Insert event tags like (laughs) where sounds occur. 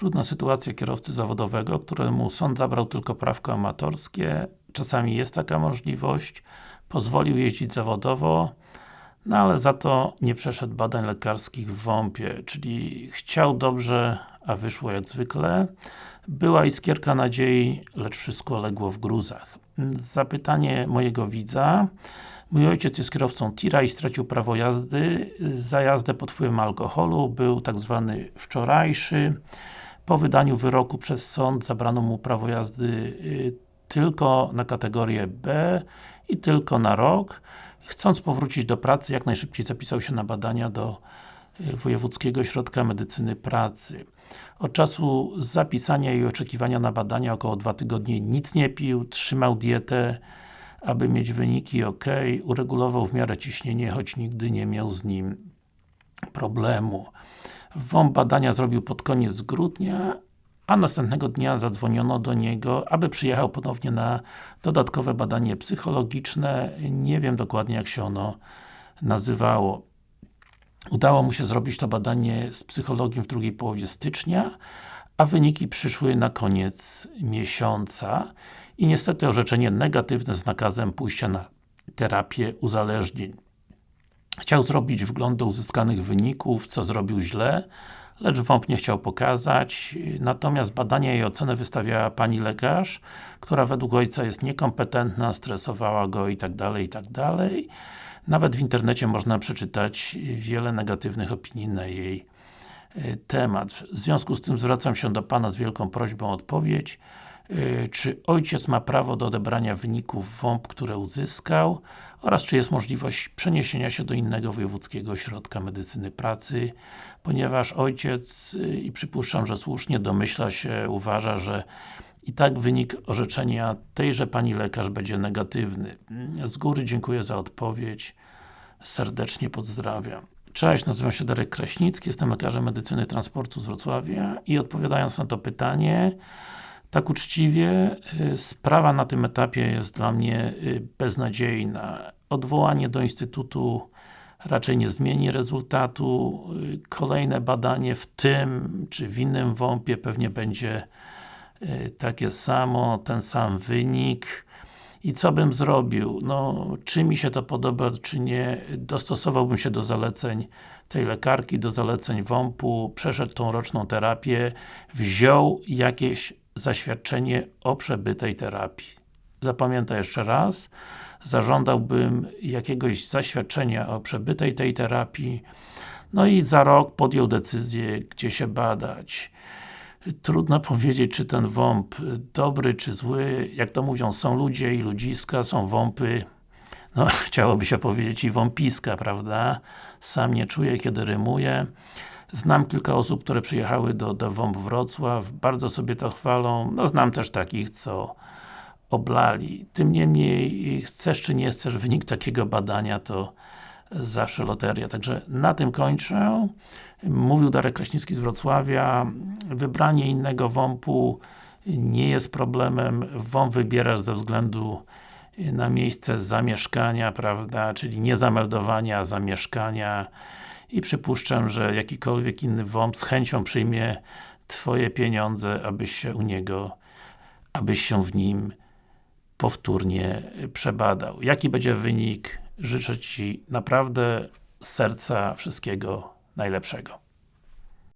Trudna sytuacja kierowcy zawodowego, któremu sąd zabrał tylko prawko amatorskie. Czasami jest taka możliwość. Pozwolił jeździć zawodowo, no ale za to nie przeszedł badań lekarskich w WOMP-ie, czyli chciał dobrze, a wyszło jak zwykle. Była iskierka nadziei, lecz wszystko legło w gruzach. Zapytanie mojego widza. Mój ojciec jest kierowcą tira i stracił prawo jazdy za jazdę pod wpływem alkoholu. Był tak zwany wczorajszy. Po wydaniu wyroku przez sąd zabrano mu prawo jazdy y, tylko na kategorię B i tylko na rok. Chcąc powrócić do pracy, jak najszybciej zapisał się na badania do y, Wojewódzkiego Ośrodka Medycyny Pracy. Od czasu zapisania i oczekiwania na badania około 2 tygodnie nic nie pił, trzymał dietę, aby mieć wyniki ok, uregulował w miarę ciśnienie, choć nigdy nie miał z nim problemu. WOMP badania zrobił pod koniec grudnia, a następnego dnia zadzwoniono do niego, aby przyjechał ponownie na dodatkowe badanie psychologiczne. Nie wiem dokładnie jak się ono nazywało. Udało mu się zrobić to badanie z psychologiem w drugiej połowie stycznia, a wyniki przyszły na koniec miesiąca i niestety orzeczenie negatywne z nakazem pójścia na terapię uzależnień. Chciał zrobić wgląd do uzyskanych wyników, co zrobił źle, lecz WOMP nie chciał pokazać, natomiast badania i ocenę wystawiała pani lekarz, która według ojca jest niekompetentna, stresowała go i tak dalej, i tak. Nawet w internecie można przeczytać wiele negatywnych opinii na jej e, temat. W związku z tym zwracam się do Pana z wielką prośbą o odpowiedź. E, czy ojciec ma prawo do odebrania wyników WOMP, które uzyskał oraz czy jest możliwość przeniesienia się do innego wojewódzkiego ośrodka medycyny pracy, ponieważ ojciec, e, i przypuszczam, że słusznie domyśla się, uważa, że i tak wynik orzeczenia tejże Pani lekarz będzie negatywny. Z góry dziękuję za odpowiedź. Serdecznie pozdrawiam. Cześć, nazywam się Darek Kraśnicki, jestem lekarzem medycyny transportu z Wrocławia i odpowiadając na to pytanie, tak uczciwie, y, sprawa na tym etapie jest dla mnie y, beznadziejna. Odwołanie do Instytutu raczej nie zmieni rezultatu. Y, kolejne badanie w tym, czy w innym WOMP-ie pewnie będzie takie samo, ten sam wynik. I co bym zrobił? No, czy mi się to podoba, czy nie, dostosowałbym się do zaleceń tej lekarki, do zaleceń WOMP-u, przeszedł tą roczną terapię, wziął jakieś zaświadczenie o przebytej terapii. Zapamiętaj jeszcze raz, zażądałbym jakiegoś zaświadczenia o przebytej tej terapii, no i za rok podjął decyzję, gdzie się badać. Trudno (laughs) powiedzieć, czy ten WOMP dobry, czy zły. Jak to mówią, są ludzie i ludziska, są WOMPy. No, (laughs) chciałoby się powiedzieć i WOMPiska, prawda? Sam nie czuję, kiedy rymuję. Znam kilka osób, które przyjechały do, do WOMP Wrocław, bardzo sobie to chwalą. No, znam też takich, co oblali. Tym niemniej, chcesz czy nie chcesz wynik takiego badania, to zawsze loteria. Także na tym kończę. Mówił Darek Kraśnicki z Wrocławia. Wybranie innego WOMP-u nie jest problemem. WOMP wybierasz ze względu na miejsce zamieszkania, prawda, czyli nie zameldowania, a zamieszkania i przypuszczam, że jakikolwiek inny WOMP z chęcią przyjmie Twoje pieniądze, abyś się u niego, abyś się w nim powtórnie przebadał. Jaki będzie wynik? Życzę Ci naprawdę z serca wszystkiego najlepszego.